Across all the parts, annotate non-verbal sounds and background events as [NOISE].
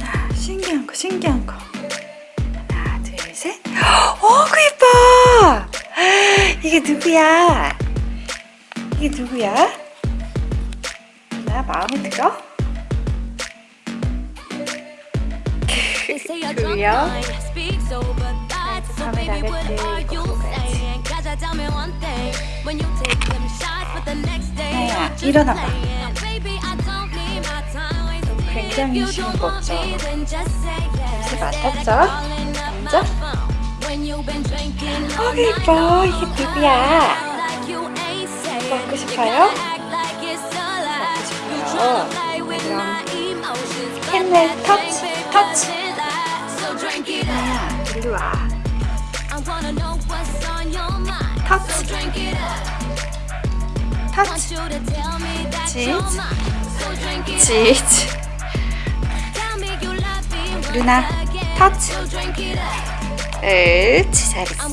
자, 신기한 거, 신기한 거. 하나, 둘, 셋. 어, 그 예뻐! 이게 누구야? 이게 누구야? 나 마음에 들어? [LAUGHS] 그래요? 밤에 나갈 때. 나야, 일어나봐. 굉장히 쉬운 거 없죠? 냄새 맡았죠? 먼저? 어, 예뻐. 이게 누구야? 먹고 싶어요? 먹고 싶어요. 그럼 캔넬 터치, 터치. 나야, 일로 와. 터치, 터치. 치즈, 치즈. 루나, 터치. 옳지, 잘했어.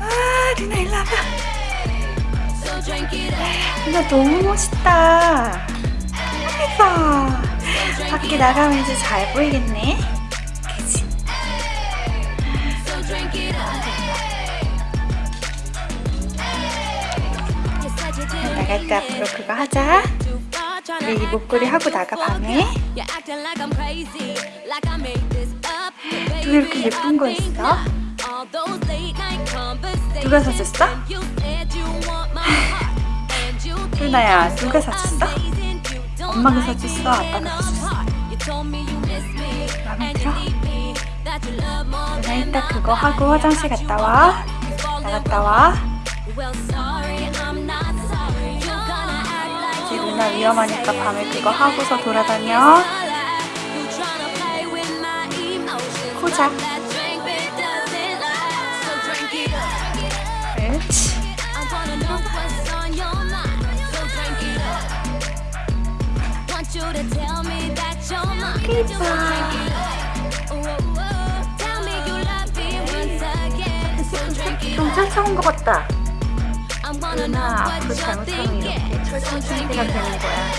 아, 루나 일로 와봐. 루나 너무 멋있다. 예뻐. 밖에 나가면 이제 잘 보이겠네. 그치? 나갈 때 앞으로 그거 하자. 우리 이 목걸이 하고 나가 밤에. 왜 이렇게 예쁜 거 있어? 누가 사줬어? [LAUGHS] 루나야, 누가 사줬어? 엄마가 사줬어? 아빠가 사줬어? 마음에 들어? 루나 이따 그거 하고 화장실 갔다 와. 나갔다 와. 루나 위험하니까 밤에 그거 하고서 돌아다녀. 코자. 그렇지. 좀 펼쳐온 것 같다. 루나 앞으로 잘못하면 이렇게 철창 신세가 되는 거야.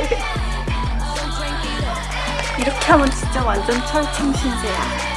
[LAUGHS] 이렇게 하면 진짜 완전 철창 신세야.